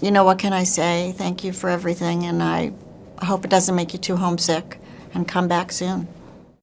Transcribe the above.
you know, what can I say? Thank you for everything, and I hope it doesn't make you too homesick, and come back soon.